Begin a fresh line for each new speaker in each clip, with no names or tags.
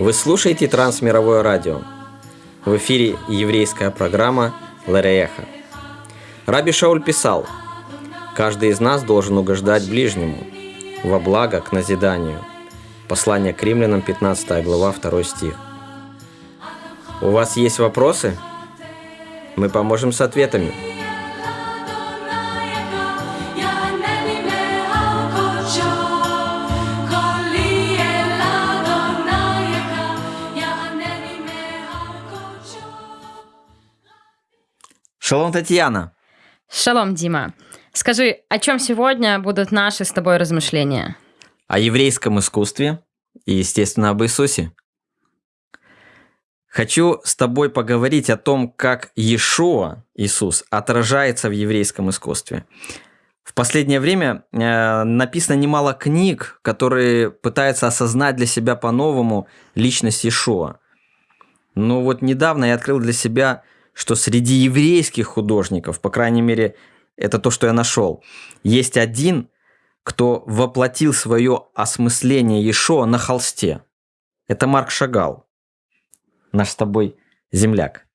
Вы слушаете Трансмировое радио. В эфире еврейская программа Ларееха. Раби Шауль писал, «Каждый из нас должен угождать ближнему, во благо к назиданию». Послание к римлянам, 15 глава, 2 стих. У вас есть вопросы? Мы поможем с ответами. Шалом, Татьяна.
Шалом, Дима. Скажи, о чем сегодня будут наши с тобой размышления?
О еврейском искусстве и, естественно, об Иисусе. Хочу с тобой поговорить о том, как Иешуа, Иисус, отражается в еврейском искусстве. В последнее время э, написано немало книг, которые пытаются осознать для себя по-новому личность Иешуа. Но вот недавно я открыл для себя что среди еврейских художников, по крайней мере, это то, что я нашел, есть один, кто воплотил свое осмысление Ешо на холсте. Это Марк Шагал, наш с тобой земляк.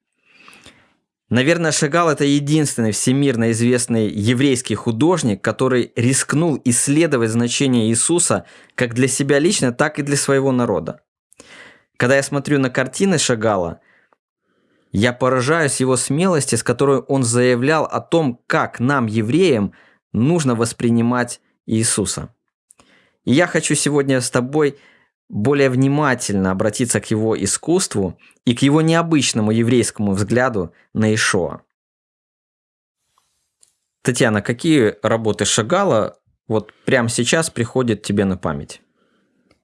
Наверное, Шагал – это единственный всемирно известный еврейский художник, который рискнул исследовать значение Иисуса как для себя лично, так и для своего народа. Когда я смотрю на картины Шагала – я поражаюсь его смелости, с которой он заявлял о том, как нам, евреям, нужно воспринимать Иисуса. И я хочу сегодня с тобой более внимательно обратиться к его искусству и к его необычному еврейскому взгляду на Ишоа. Татьяна, какие работы Шагала вот прямо сейчас приходят тебе на память?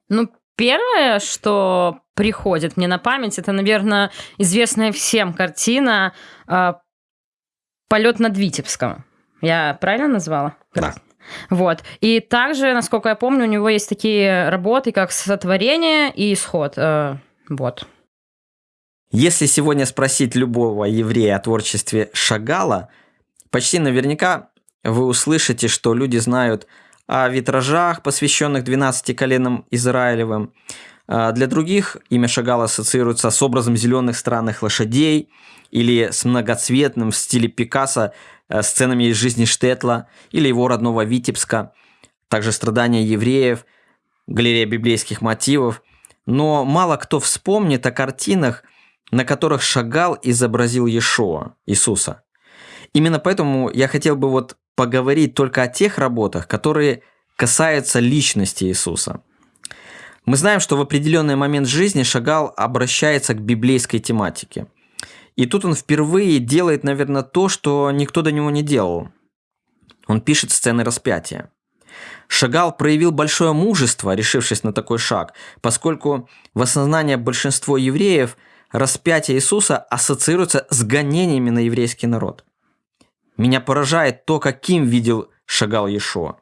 Ну, Первое, что приходит мне на память, это, наверное, известная всем картина э, «Полет над Витебском». Я правильно назвала?
Да.
Вот. И также, насколько я помню, у него есть такие работы, как «Сотворение» и «Исход». Э, вот.
Если сегодня спросить любого еврея о творчестве Шагала, почти наверняка вы услышите, что люди знают о витражах, посвященных 12 коленам Израилевым. А, для других имя Шагала ассоциируется с образом зеленых странных лошадей или с многоцветным в стиле Пикассо э, сценами из жизни Штетла или его родного Витебска, также страдания евреев, галерея библейских мотивов. Но мало кто вспомнит о картинах, на которых Шагал изобразил Иешуа, Иисуса. Именно поэтому я хотел бы вот поговорить только о тех работах, которые касаются личности Иисуса. Мы знаем, что в определенный момент жизни Шагал обращается к библейской тематике. И тут он впервые делает, наверное, то, что никто до него не делал. Он пишет сцены распятия. Шагал проявил большое мужество, решившись на такой шаг, поскольку в осознании большинства евреев распятие Иисуса ассоциируется с гонениями на еврейский народ – меня поражает то, каким видел шагал Ешо.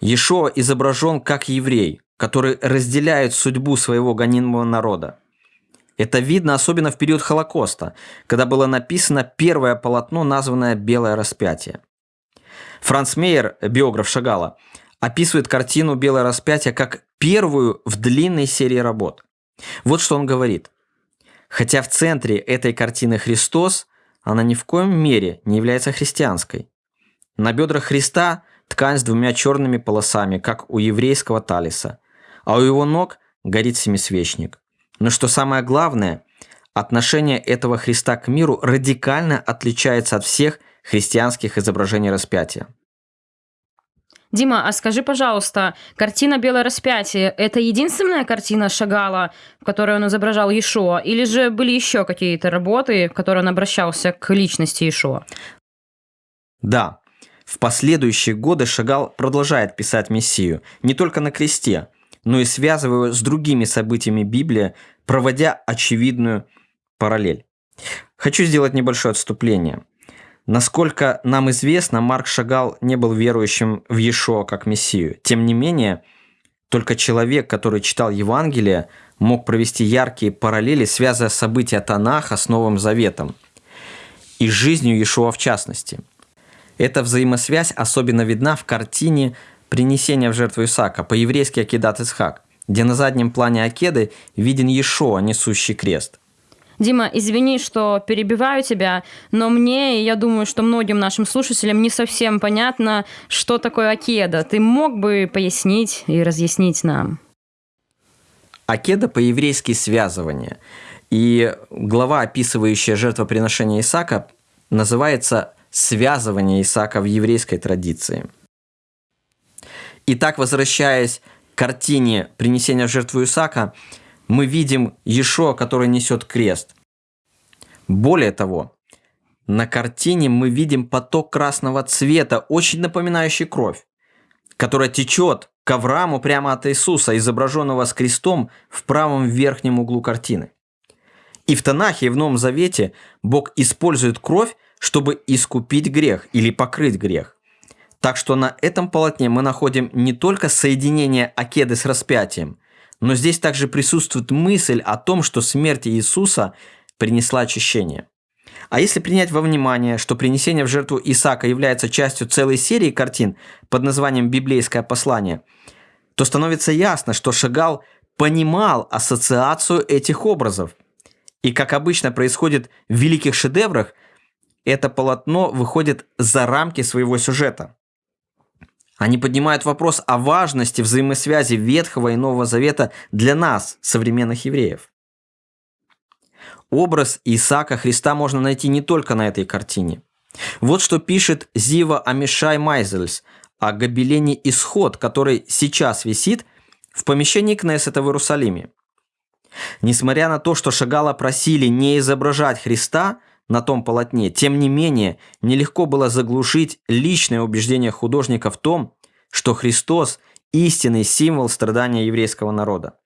Ешо изображен как еврей, который разделяет судьбу своего гонимого народа. Это видно особенно в период Холокоста, когда было написано первое полотно, названное «Белое распятие». Франц Мейер, биограф Шагала, описывает картину «Белое распятие» как первую в длинной серии работ. Вот что он говорит. Хотя в центре этой картины Христос, она ни в коем мере не является христианской. На бедрах Христа ткань с двумя черными полосами, как у еврейского талиса, а у его ног горит семисвечник. Но что самое главное, отношение этого Христа к миру радикально отличается от всех христианских изображений распятия.
Дима, а скажи, пожалуйста, картина «Белое распятие» — это единственная картина Шагала, в которой он изображал Иешуа, или же были еще какие-то работы, в которых он обращался к личности Иешуа?
Да. В последующие годы Шагал продолжает писать Мессию не только на кресте, но и связывая с другими событиями Библии, проводя очевидную параллель. Хочу сделать небольшое отступление – Насколько нам известно, Марк Шагал не был верующим в Иешуа как Мессию. Тем не менее, только человек, который читал Евангелие, мог провести яркие параллели, связывая события Танаха с Новым Заветом и жизнью Иешуа в частности. Эта взаимосвязь особенно видна в картине «Принесение в жертву Исаака» по-еврейски Акидат Исхак, где на заднем плане Акеды виден Ешо, несущий крест.
Дима, извини, что перебиваю тебя, но мне, и я думаю, что многим нашим слушателям не совсем понятно, что такое Акеда. Ты мог бы пояснить и разъяснить нам?
Акеда по-еврейски связывание. И глава, описывающая жертвоприношение Исаака, называется «Связывание Исаака в еврейской традиции». Итак, возвращаясь к картине принесения в жертву Исаака, мы видим Ешо, который несет крест. Более того, на картине мы видим поток красного цвета, очень напоминающий кровь, которая течет к Аврааму прямо от Иисуса, изображенного с крестом в правом верхнем углу картины. И в Танахе, и в Новом Завете Бог использует кровь, чтобы искупить грех или покрыть грех. Так что на этом полотне мы находим не только соединение Акеды с распятием, но здесь также присутствует мысль о том, что смерть Иисуса принесла очищение. А если принять во внимание, что принесение в жертву Исаака является частью целой серии картин под названием «Библейское послание», то становится ясно, что Шагал понимал ассоциацию этих образов. И как обычно происходит в великих шедеврах, это полотно выходит за рамки своего сюжета. Они поднимают вопрос о важности взаимосвязи Ветхого и Нового Завета для нас, современных евреев. Образ Исаака Христа можно найти не только на этой картине. Вот что пишет Зива Амишай Майзельс о гобелене «Исход», который сейчас висит в помещении Кнессета в Иерусалиме. Несмотря на то, что Шагала просили не изображать Христа на том полотне, тем не менее нелегко было заглушить личное убеждение художника в том, что Христос – истинный символ страдания еврейского народа.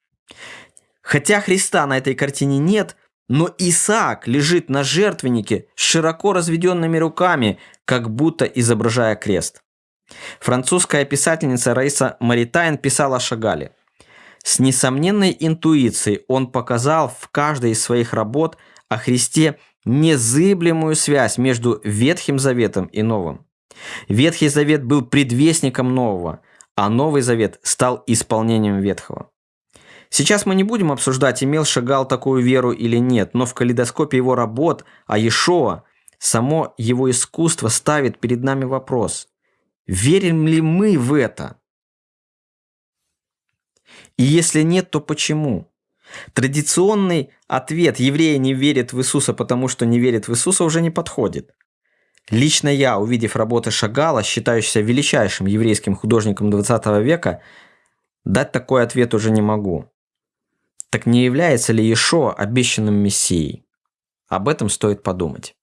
Хотя Христа на этой картине нет, но Исаак лежит на жертвеннике с широко разведенными руками, как будто изображая крест. Французская писательница Раиса Маритайн писала о Шагале. С несомненной интуицией он показал в каждой из своих работ о Христе незыблемую связь между Ветхим Заветом и Новым. Ветхий Завет был предвестником Нового, а Новый Завет стал исполнением Ветхого. Сейчас мы не будем обсуждать, имел Шагал такую веру или нет, но в калейдоскопе его работ о Иешуа само его искусство ставит перед нами вопрос. Верим ли мы в это? И если нет, то почему? Традиционный ответ «евреи не верят в Иисуса, потому что не верят в Иисуса» уже не подходит. Лично я, увидев работы Шагала, считающегося величайшим еврейским художником 20 века, дать такой ответ уже не могу. Так не является ли Ешо обещанным Мессией? Об этом стоит подумать.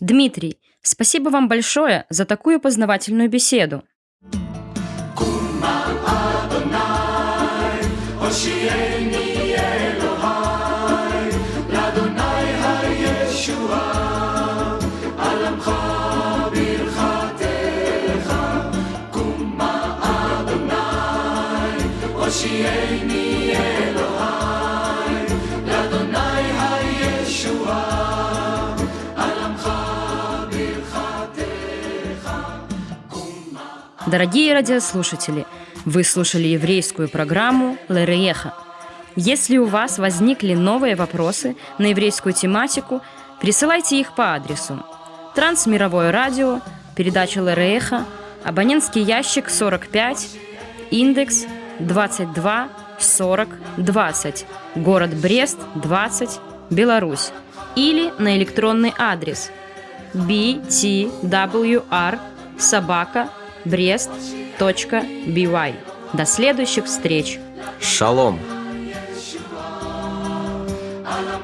Дмитрий, спасибо вам большое за такую познавательную беседу. Дорогие радиослушатели, вы слушали еврейскую программу «Лерееха». Если у вас возникли новые вопросы на еврейскую тематику, присылайте их по адресу Трансмировое радио, передача Лерееха, абонентский ящик 45, индекс 22 40 20, город Брест 20, Беларусь, или на электронный адрес btwr собака brest.by. До следующих встреч.
Шалом.
Alam